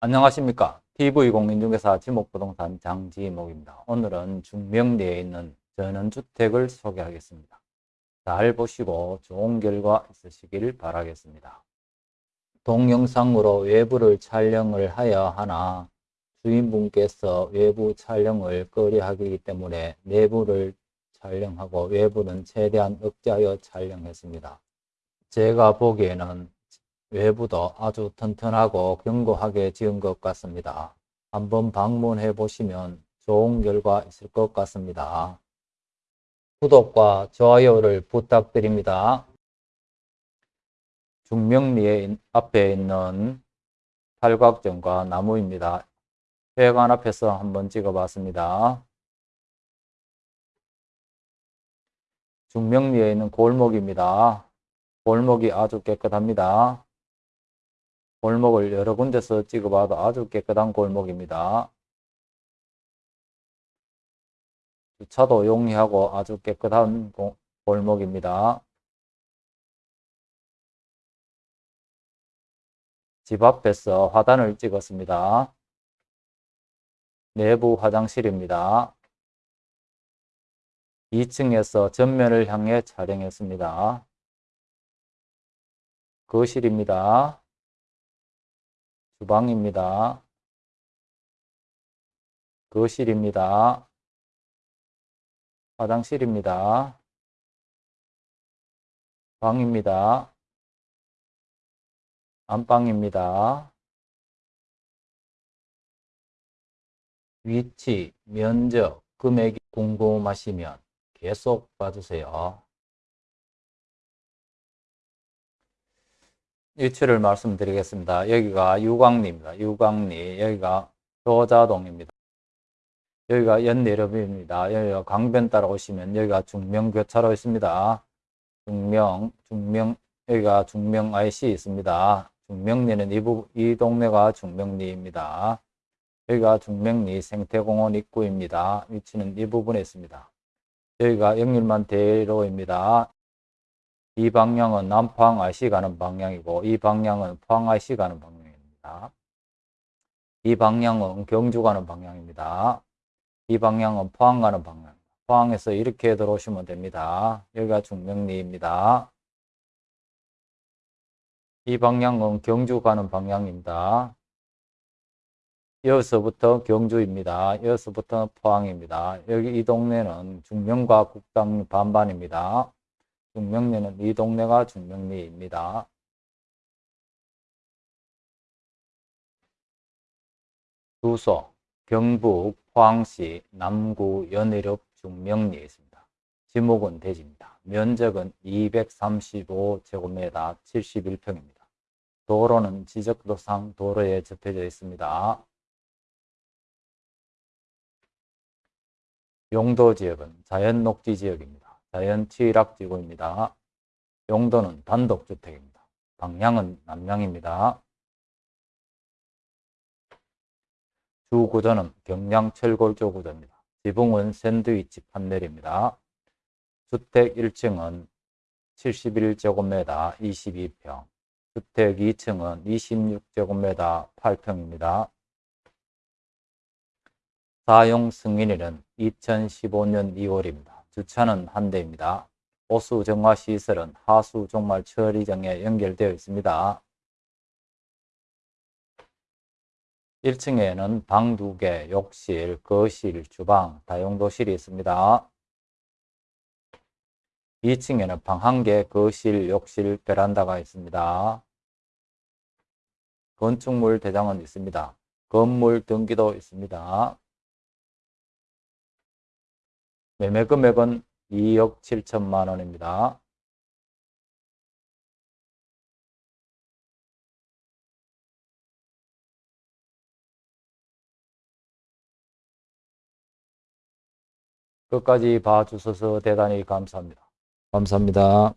안녕하십니까. TV공인중개사 지목부동산 장지목입니다. 오늘은 중명리에 있는 전원주택을 소개하겠습니다. 잘 보시고 좋은 결과 있으시길 바라겠습니다. 동영상으로 외부를 촬영을 하여 하나 주인분께서 외부 촬영을 꺼려하기 때문에 내부를 촬영하고 외부는 최대한 억제하여 촬영했습니다. 제가 보기에는 외부도 아주 튼튼하고 견고하게 지은 것 같습니다. 한번 방문해 보시면 좋은 결과 있을 것 같습니다. 구독과 좋아요를 부탁드립니다. 중명리에 앞에 있는 팔각정과 나무입니다. 회관 앞에서 한번 찍어봤습니다. 중명리에 있는 골목입니다. 골목이 아주 깨끗합니다. 골목을 여러 군데서 찍어봐도 아주 깨끗한 골목입니다. 주차도 용이하고 아주 깨끗한 골목입니다. 집 앞에서 화단을 찍었습니다. 내부 화장실입니다. 2층에서 전면을 향해 촬영했습니다. 거실입니다. 주방입니다. 거실입니다. 화장실입니다. 방입니다. 안방입니다. 위치, 면적, 금액이 궁금하시면 계속 봐주세요. 위치를 말씀드리겠습니다. 여기가 유광리입니다. 유광리, 여기가 조자동입니다. 여기가 연내렵입니다. 여기가 강변 따라 오시면 여기가 중명교차로 있습니다. 중명, 중명, 여기가 중명 IC 있습니다. 중명리는 이, 부, 이 동네가 중명리입니다. 여기가 중명리 생태공원 입구입니다. 위치는 이 부분에 있습니다. 여기가 영일만 대로입니다. 이 방향은 남포항 IC 가는 방향이고 이 방향은 포항 IC 가는 방향입니다. 이 방향은 경주 가는 방향입니다. 이 방향은 포항 가는 방향. 포항에서 이렇게 들어오시면 됩니다. 여기가 중명리입니다. 이 방향은 경주 가는 방향입니다. 여기서부터 경주입니다. 여기서부터 포항입니다. 여기 이 동네는 중명과 국당 반반입니다. 중명리는 이 동네가 중명리입니다. 주소 경북 포항시 남구 연일읍 중명리에 있습니다. 지목은 대지입니다. 면적은 235제곱미터 71평입니다. 도로는 지적도상 도로에 접혀져 있습니다. 용도 지역은 자연 녹지 지역입니다. 자연 취락지구입니다. 용도는 단독주택입니다. 방향은 남향입니다. 주구조는 경량철골조 구조입니다. 지붕은 샌드위치 판넬입니다. 주택 1층은 71제곱미터 22평, 주택 2층은 26제곱미터 8평입니다. 사용 승인일은 2015년 2월입니다. 주차는 한 대입니다. 보수 정화 시설은 하수 종말 처리장에 연결되어 있습니다. 1층에는 방 2개, 욕실, 거실, 주방, 다용도실이 있습니다. 2층에는 방 1개, 거실, 욕실, 베란다가 있습니다. 건축물 대장은 있습니다. 건물 등기도 있습니다. 매매 금액은 2억 7천만 원입니다. 끝까지 봐주셔서 대단히 감사합니다. 감사합니다.